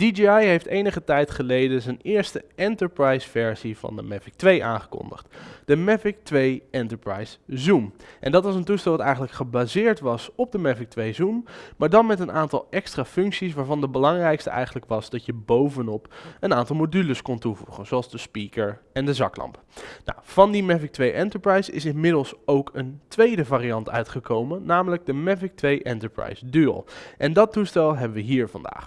DJI heeft enige tijd geleden zijn eerste enterprise versie van de Mavic 2 aangekondigd. De Mavic 2 Enterprise Zoom. En dat was een toestel dat eigenlijk gebaseerd was op de Mavic 2 Zoom, maar dan met een aantal extra functies waarvan de belangrijkste eigenlijk was dat je bovenop een aantal modules kon toevoegen, zoals de speaker en de zaklamp. Nou, van die Mavic 2 Enterprise is inmiddels ook een tweede variant uitgekomen, namelijk de Mavic 2 Enterprise Dual. En dat toestel hebben we hier vandaag.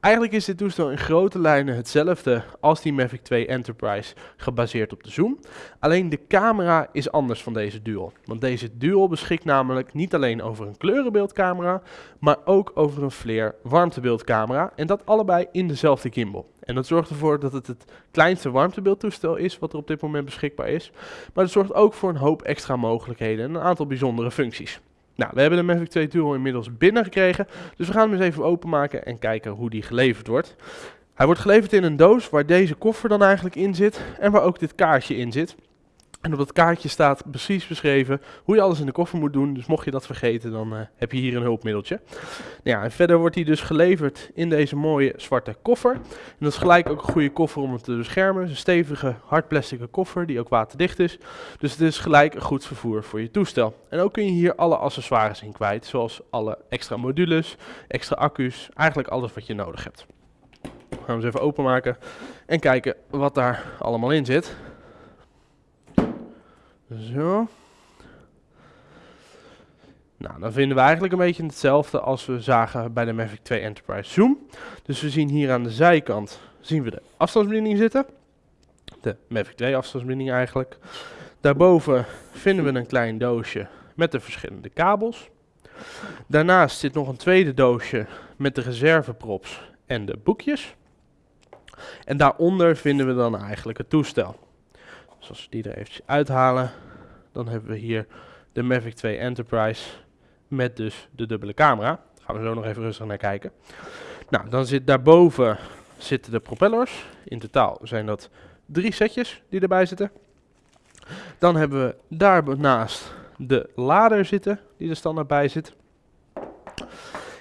Eigenlijk is dit toestel in grote lijnen hetzelfde als die Mavic 2 Enterprise, gebaseerd op de Zoom. Alleen de camera is anders van deze Dual. Want deze Dual beschikt namelijk niet alleen over een kleurenbeeldcamera, maar ook over een flare warmtebeeldcamera. En dat allebei in dezelfde gimbal. En dat zorgt ervoor dat het het kleinste warmtebeeldtoestel is wat er op dit moment beschikbaar is. Maar het zorgt ook voor een hoop extra mogelijkheden en een aantal bijzondere functies. Nou, we hebben de Mavic 2 Dual inmiddels binnengekregen, dus we gaan hem eens even openmaken en kijken hoe die geleverd wordt. Hij wordt geleverd in een doos waar deze koffer dan eigenlijk in zit en waar ook dit kaartje in zit. En op dat kaartje staat precies beschreven hoe je alles in de koffer moet doen. Dus mocht je dat vergeten, dan uh, heb je hier een hulpmiddeltje. Nou ja, en verder wordt hij dus geleverd in deze mooie zwarte koffer. En dat is gelijk ook een goede koffer om het te beschermen. Het is een stevige, hard plastic koffer die ook waterdicht is. Dus het is gelijk een goed vervoer voor je toestel. En ook kun je hier alle accessoires in kwijt. Zoals alle extra modules, extra accu's. Eigenlijk alles wat je nodig hebt. We gaan hem eens even openmaken en kijken wat daar allemaal in zit. Zo. Nou, dan vinden we eigenlijk een beetje hetzelfde als we zagen bij de Mavic 2 Enterprise Zoom. Dus we zien hier aan de zijkant zien we de afstandsbediening zitten. De Mavic 2 afstandsbediening eigenlijk. Daarboven vinden we een klein doosje met de verschillende kabels. Daarnaast zit nog een tweede doosje met de reserveprops en de boekjes. En daaronder vinden we dan eigenlijk het toestel. Dus als we die er eventjes uithalen, dan hebben we hier de Mavic 2 Enterprise met dus de dubbele camera. Daar gaan we zo nog even rustig naar kijken. Nou, dan zit daarboven zitten de propellers. In totaal zijn dat drie setjes die erbij zitten. Dan hebben we daarnaast de lader zitten, die er standaard bij zit.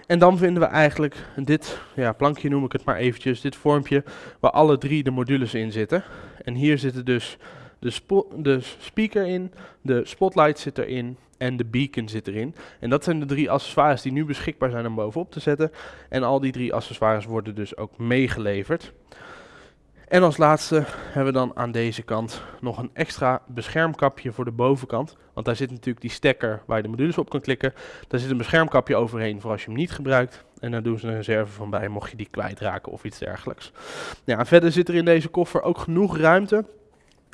En dan vinden we eigenlijk dit ja, plankje, noem ik het maar eventjes, dit vormpje, waar alle drie de modules in zitten. En hier zitten dus de, de speaker in, de spotlight zit erin en de beacon zit erin. En dat zijn de drie accessoires die nu beschikbaar zijn om bovenop te zetten. En al die drie accessoires worden dus ook meegeleverd. En als laatste hebben we dan aan deze kant nog een extra beschermkapje voor de bovenkant. Want daar zit natuurlijk die stekker waar je de modules op kan klikken. Daar zit een beschermkapje overheen voor als je hem niet gebruikt. En daar doen ze een reserve van bij mocht je die kwijtraken of iets dergelijks. Ja, verder zit er in deze koffer ook genoeg ruimte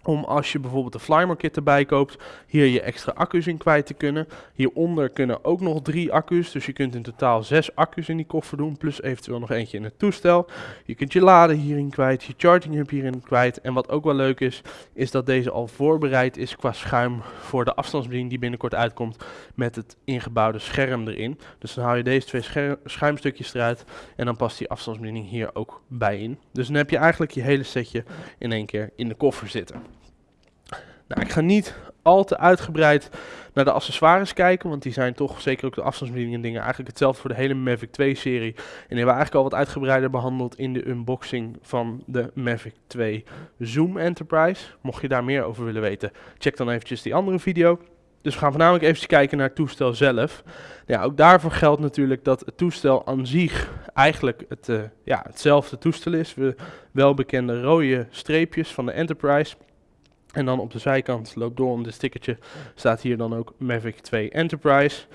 om als je bijvoorbeeld de Flymer kit erbij koopt, hier je extra accu's in kwijt te kunnen. Hieronder kunnen ook nog drie accu's, dus je kunt in totaal zes accu's in die koffer doen, plus eventueel nog eentje in het toestel. Je kunt je laden hierin kwijt, je charging hub hierin kwijt. En wat ook wel leuk is, is dat deze al voorbereid is qua schuim voor de afstandsbediening die binnenkort uitkomt met het ingebouwde scherm erin. Dus dan haal je deze twee schuimstukjes eruit en dan past die afstandsbediening hier ook bij in. Dus dan heb je eigenlijk je hele setje in één keer in de koffer zitten. Nou, ik ga niet al te uitgebreid naar de accessoires kijken, want die zijn toch, zeker ook de afstandsbediening en dingen, eigenlijk hetzelfde voor de hele Mavic 2 serie. En die hebben we eigenlijk al wat uitgebreider behandeld in de unboxing van de Mavic 2 Zoom Enterprise. Mocht je daar meer over willen weten, check dan eventjes die andere video. Dus we gaan voornamelijk even kijken naar het toestel zelf. Ja, ook daarvoor geldt natuurlijk dat het toestel aan zich eigenlijk het, uh, ja, hetzelfde toestel is. We welbekende rode streepjes van de Enterprise. En dan op de zijkant loopt door om dit stickertje staat hier dan ook Mavic 2 Enterprise.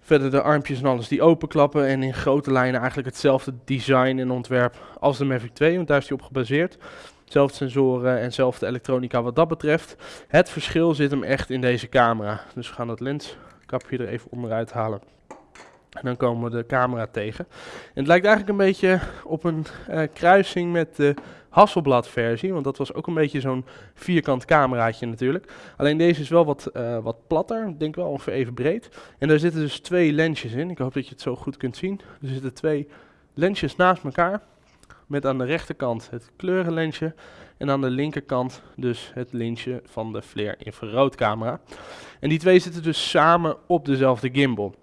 Verder de armpjes en alles die openklappen en in grote lijnen eigenlijk hetzelfde design en ontwerp als de Mavic 2, want daar is die op gebaseerd. Zelfde sensoren en zelfde elektronica wat dat betreft. Het verschil zit hem echt in deze camera. Dus we gaan dat lenskapje er even onderuit halen. En dan komen we de camera tegen. En het lijkt eigenlijk een beetje op een uh, kruising met de Hasselblad versie, want dat was ook een beetje zo'n vierkant cameraatje natuurlijk. Alleen deze is wel wat, uh, wat platter, ik denk wel ongeveer even breed. En daar zitten dus twee lensjes in, ik hoop dat je het zo goed kunt zien. Er zitten twee lensjes naast elkaar, met aan de rechterkant het kleurenlensje en aan de linkerkant dus het lensje van de Flare infraroodcamera. En die twee zitten dus samen op dezelfde gimbal.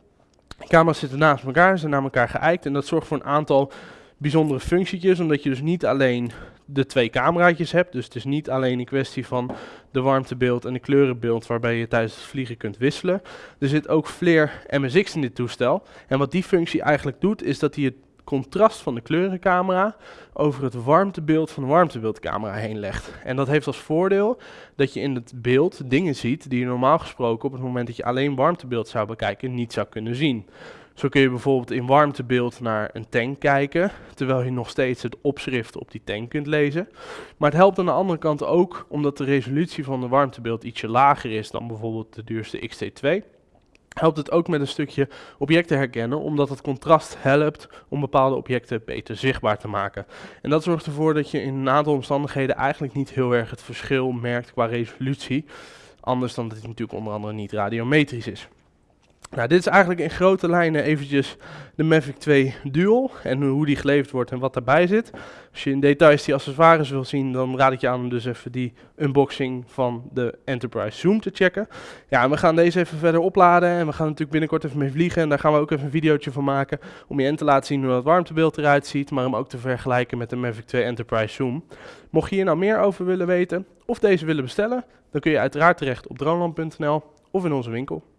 De camera's zitten naast elkaar, zijn naar elkaar geëikt en dat zorgt voor een aantal bijzondere functietjes, omdat je dus niet alleen de twee cameraatjes hebt. Dus het is niet alleen een kwestie van de warmtebeeld en de kleurenbeeld waarbij je tijdens het vliegen kunt wisselen. Er zit ook Flare MSX in dit toestel. En wat die functie eigenlijk doet, is dat hij het contrast van de kleurencamera over het warmtebeeld van de warmtebeeldcamera heen legt. En dat heeft als voordeel dat je in het beeld dingen ziet die je normaal gesproken op het moment dat je alleen warmtebeeld zou bekijken niet zou kunnen zien. Zo kun je bijvoorbeeld in warmtebeeld naar een tank kijken, terwijl je nog steeds het opschrift op die tank kunt lezen. Maar het helpt aan de andere kant ook omdat de resolutie van de warmtebeeld ietsje lager is dan bijvoorbeeld de duurste XT2 helpt het ook met een stukje objecten herkennen, omdat het contrast helpt om bepaalde objecten beter zichtbaar te maken. En dat zorgt ervoor dat je in een aantal omstandigheden eigenlijk niet heel erg het verschil merkt qua resolutie. Anders dan dat het natuurlijk onder andere niet radiometrisch is. Nou, dit is eigenlijk in grote lijnen eventjes de Mavic 2 Dual en hoe die geleverd wordt en wat daarbij zit. Als je in details die accessoires wil zien, dan raad ik je aan om dus even die unboxing van de Enterprise Zoom te checken. Ja, we gaan deze even verder opladen en we gaan natuurlijk binnenkort even mee vliegen. En daar gaan we ook even een videootje van maken om je en te laten zien hoe dat warmtebeeld eruit ziet, maar hem ook te vergelijken met de Mavic 2 Enterprise Zoom. Mocht je hier nou meer over willen weten of deze willen bestellen, dan kun je uiteraard terecht op droneland.nl of in onze winkel.